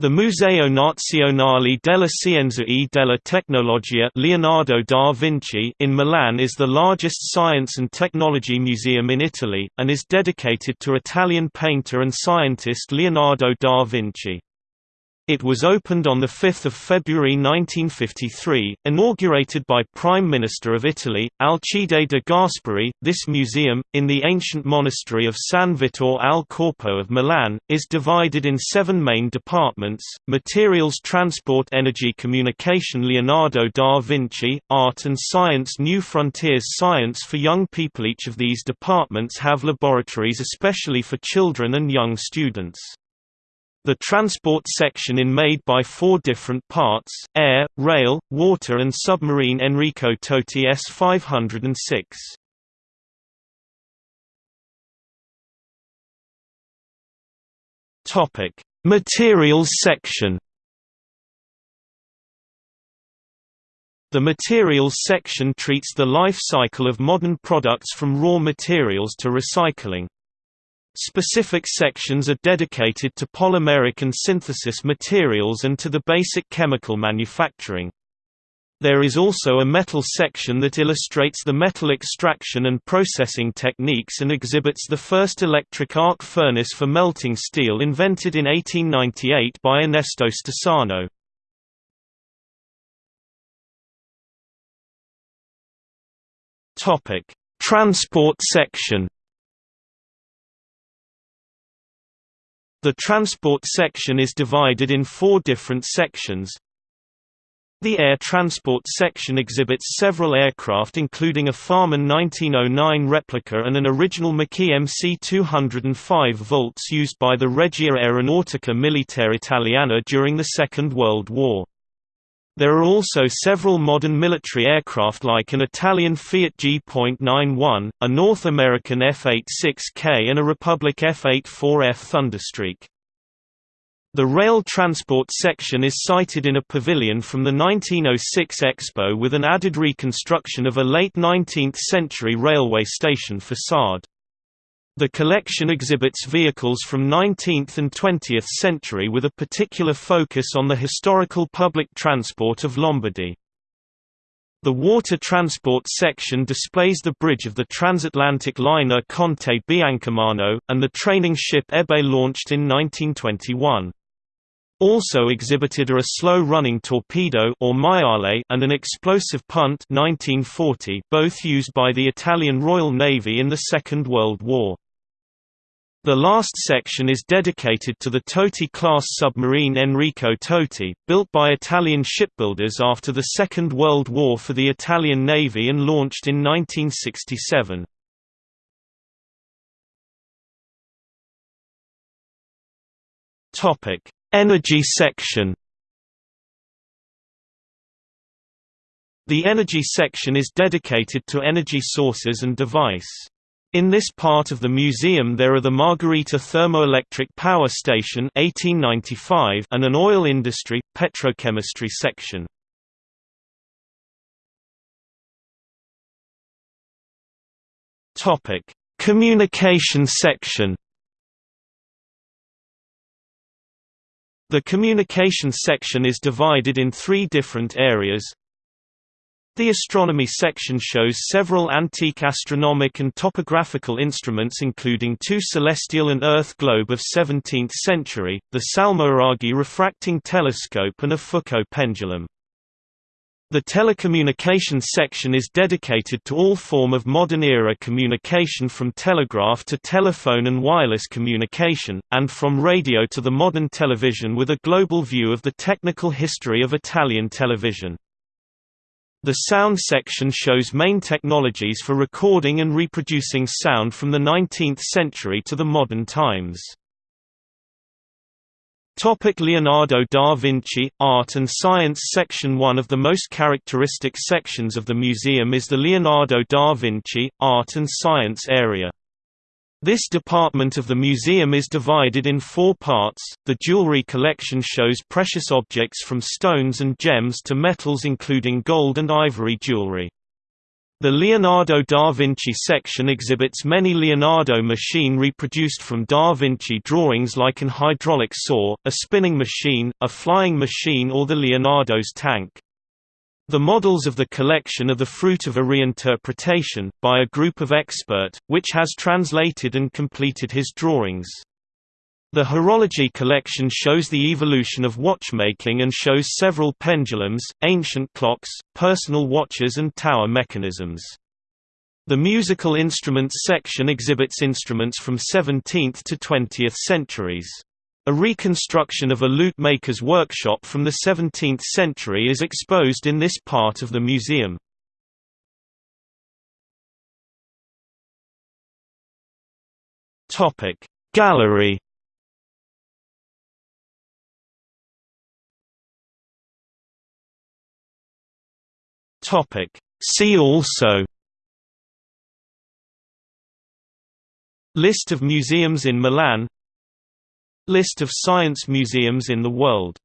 The Museo Nazionale della Scienza e della Tecnologia Leonardo da Vinci in Milan is the largest science and technology museum in Italy, and is dedicated to Italian painter and scientist Leonardo da Vinci. It was opened on 5 February 1953, inaugurated by Prime Minister of Italy, Alcide de Gasperi. This museum, in the ancient monastery of San Vittore al Corpo of Milan, is divided in seven main departments, materials transport energy communication Leonardo da Vinci, art and science New Frontiers science for young people Each of these departments have laboratories especially for children and young students. The transport section is made by four different parts, air, rail, water and submarine Enrico Toti S-506. Materials section The materials section treats the life cycle of modern products from raw materials to recycling. Specific sections are dedicated to polymeric and synthesis materials and to the basic chemical manufacturing. There is also a metal section that illustrates the metal extraction and processing techniques and exhibits the first electric arc furnace for melting steel invented in 1898 by Ernesto Stassano. Transport section The transport section is divided in four different sections. The air transport section exhibits several aircraft including a Farman 1909 replica and an original Macchi MC-205 Veltro used by the Regia Aeronautica Militare Italiana during the Second World War. There are also several modern military aircraft like an Italian Fiat G.91, a North American F-86K and a Republic F-84F Thunderstreak. The rail transport section is sited in a pavilion from the 1906 Expo with an added reconstruction of a late 19th-century railway station facade. The collection exhibits vehicles from 19th and 20th century with a particular focus on the historical public transport of Lombardy. The water transport section displays the bridge of the transatlantic liner Conte Biancomano, and the training ship Ebe launched in 1921. Also exhibited are a slow-running torpedo or maiale and an explosive punt 1940, both used by the Italian Royal Navy in the Second World War. The last section is dedicated to the Toti-class submarine Enrico Toti, built by Italian shipbuilders after the Second World War for the Italian Navy and launched in 1967. Energy section The energy section is dedicated to energy sources and device. In this part of the museum there are the Margherita Thermoelectric Power Station 1895 and an oil industry, petrochemistry section. Communication section The communication section is divided in three different areas the astronomy section shows several antique astronomic and topographical instruments including two celestial and Earth globe of 17th century, the Salmoiraghi refracting telescope and a Foucault pendulum. The telecommunications section is dedicated to all form of modern-era communication from telegraph to telephone and wireless communication, and from radio to the modern television with a global view of the technical history of Italian television. The sound section shows main technologies for recording and reproducing sound from the 19th century to the modern times. Topic Leonardo da Vinci Art and Science Section One of the most characteristic sections of the museum is the Leonardo da Vinci Art and Science area. This department of the museum is divided in four parts. The jewelry collection shows precious objects from stones and gems to metals including gold and ivory jewelry. The Leonardo da Vinci section exhibits many Leonardo machine reproduced from da Vinci drawings like an hydraulic saw, a spinning machine, a flying machine or the Leonardo's tank. The models of the collection are the fruit of a reinterpretation, by a group of expert, which has translated and completed his drawings. The horology collection shows the evolution of watchmaking and shows several pendulums, ancient clocks, personal watches and tower mechanisms. The musical instruments section exhibits instruments from 17th to 20th centuries. A reconstruction of a lute maker's workshop from the 17th century is exposed in this part of the museum. Gallery See also List of museums in Milan List of science museums in the world